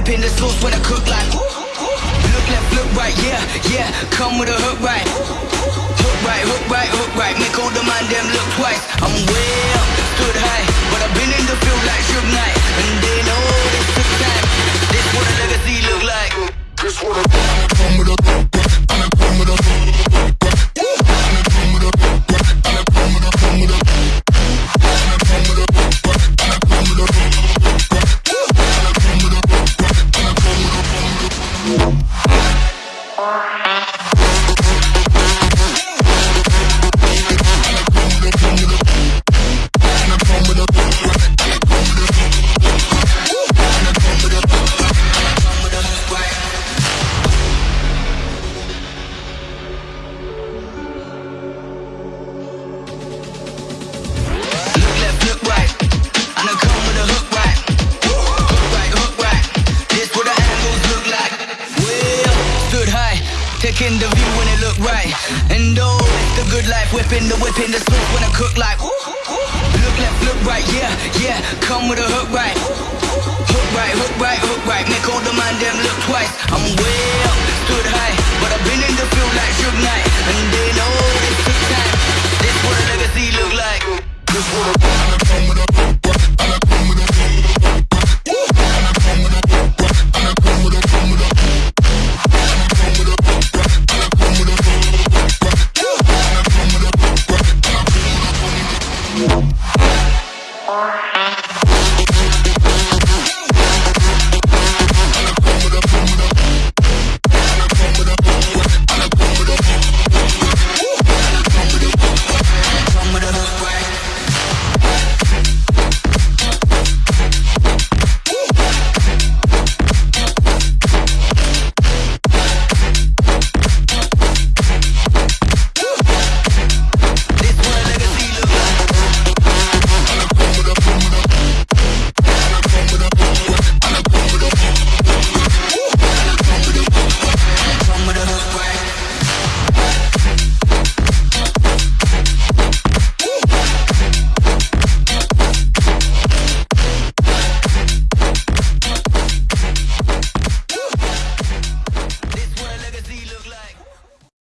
whipping the sauce when I cook like. Look left, look right, yeah, yeah. Come with a hook right. Hook right, hook right, hook right. Make all the man them look twice. I'm way up, stood high, but I've been in the field like Suge Knight, and they know this took time. This what a legacy look like. This what a Taking the view when it look right. And oh, it's the good life. Whipping the whip in the switch when I cook like. Look left, look right. Yeah, yeah. Come with a hook right. Hook right, hook right, hook right. Make all the man them look